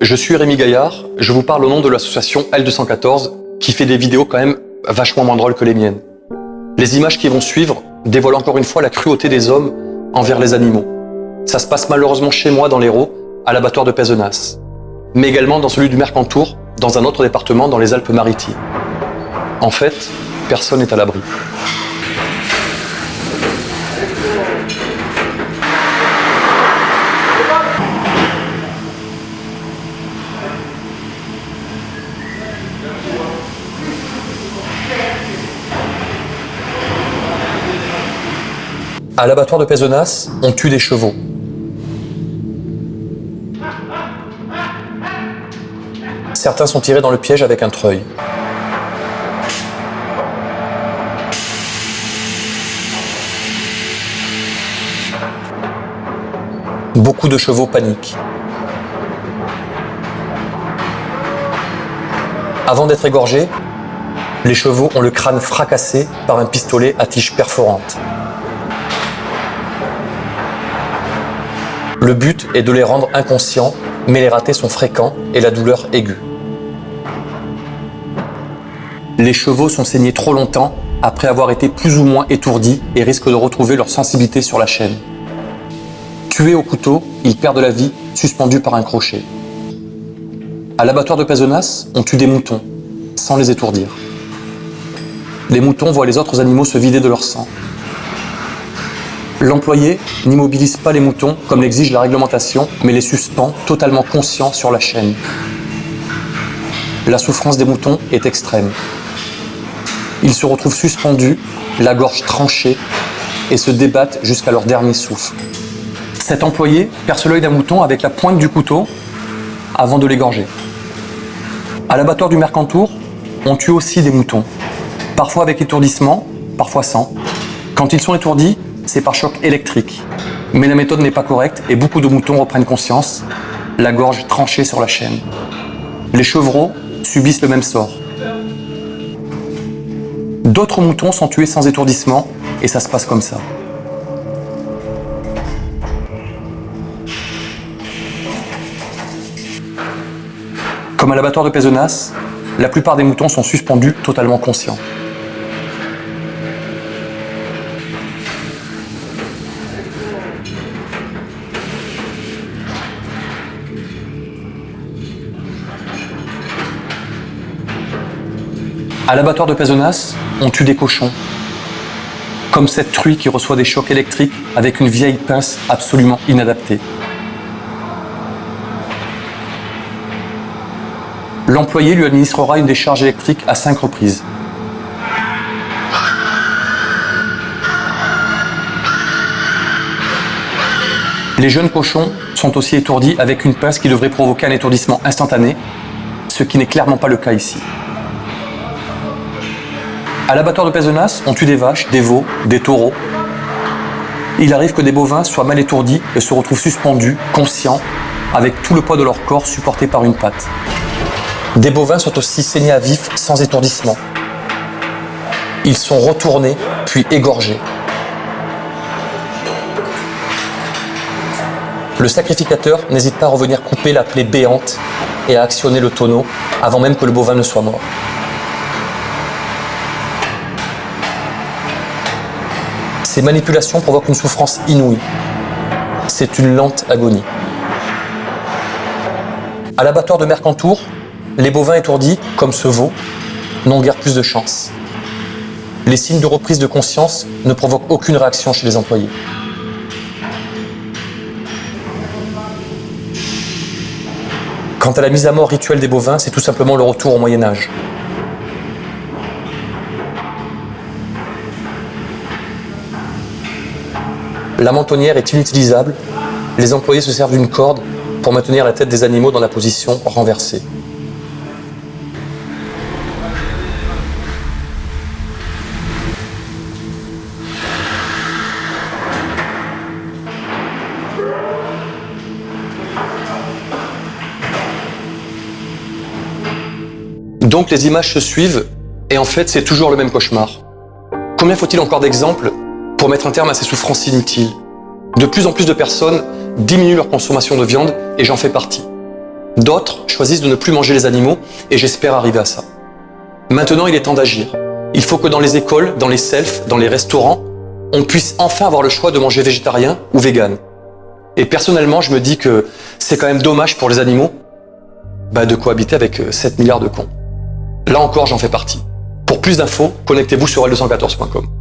Je suis Rémi Gaillard, je vous parle au nom de l'association L214 qui fait des vidéos quand même vachement moins drôles que les miennes. Les images qui vont suivre dévoilent encore une fois la cruauté des hommes envers les animaux. Ça se passe malheureusement chez moi dans l'Hérault, à l'abattoir de Pézenas, mais également dans celui du Mercantour, dans un autre département dans les Alpes-Maritimes. En fait, personne n'est à l'abri. À l'abattoir de Pézenas, on tue des chevaux. Certains sont tirés dans le piège avec un treuil. Beaucoup de chevaux paniquent. Avant d'être égorgés, les chevaux ont le crâne fracassé par un pistolet à tige perforante. Le but est de les rendre inconscients, mais les ratés sont fréquents et la douleur aiguë. Les chevaux sont saignés trop longtemps après avoir été plus ou moins étourdis et risquent de retrouver leur sensibilité sur la chaîne. Tués au couteau, ils perdent la vie, suspendus par un crochet. À l'abattoir de Pézenas, on tue des moutons, sans les étourdir. Les moutons voient les autres animaux se vider de leur sang. L'employé n'immobilise pas les moutons comme l'exige la réglementation, mais les suspend totalement conscients sur la chaîne. La souffrance des moutons est extrême. Ils se retrouvent suspendus, la gorge tranchée, et se débattent jusqu'à leur dernier souffle. Cet employé perce l'œil d'un mouton avec la pointe du couteau avant de l'égorger. À l'abattoir du Mercantour, on tue aussi des moutons, parfois avec étourdissement, parfois sans. Quand ils sont étourdis, c'est par choc électrique. Mais la méthode n'est pas correcte et beaucoup de moutons reprennent conscience, la gorge tranchée sur la chaîne. Les chevreaux subissent le même sort. D'autres moutons sont tués sans étourdissement et ça se passe comme ça. Comme à l'abattoir de Pézenas, la plupart des moutons sont suspendus totalement conscients. À l'abattoir de Pézenas, on tue des cochons. Comme cette truie qui reçoit des chocs électriques avec une vieille pince absolument inadaptée. L'employé lui administrera une décharge électrique à cinq reprises. Les jeunes cochons sont aussi étourdis avec une pince qui devrait provoquer un étourdissement instantané, ce qui n'est clairement pas le cas ici. À l'abattoir de Pézenas, on tue des vaches, des veaux, des taureaux. Il arrive que des bovins soient mal étourdis et se retrouvent suspendus, conscients, avec tout le poids de leur corps supporté par une patte. Des bovins sont aussi saignés à vif sans étourdissement. Ils sont retournés puis égorgés. Le sacrificateur n'hésite pas à revenir couper la plaie béante et à actionner le tonneau avant même que le bovin ne soit mort. Ces manipulations provoquent une souffrance inouïe. C'est une lente agonie. À l'abattoir de Mercantour, les bovins étourdis, comme ce veau, n'ont guère plus de chance. Les signes de reprise de conscience ne provoquent aucune réaction chez les employés. Quant à la mise à mort rituelle des bovins, c'est tout simplement le retour au Moyen-Âge. La mentonnière est inutilisable. Les employés se servent d'une corde pour maintenir la tête des animaux dans la position renversée. Donc les images se suivent et en fait c'est toujours le même cauchemar. Combien faut-il encore d'exemples pour mettre un terme à ces souffrances inutiles. De plus en plus de personnes diminuent leur consommation de viande et j'en fais partie. D'autres choisissent de ne plus manger les animaux et j'espère arriver à ça. Maintenant, il est temps d'agir. Il faut que dans les écoles, dans les selfs, dans les restaurants, on puisse enfin avoir le choix de manger végétarien ou vegan. Et personnellement, je me dis que c'est quand même dommage pour les animaux bah, de cohabiter avec 7 milliards de cons. Là encore, j'en fais partie. Pour plus d'infos, connectez-vous sur L214.com.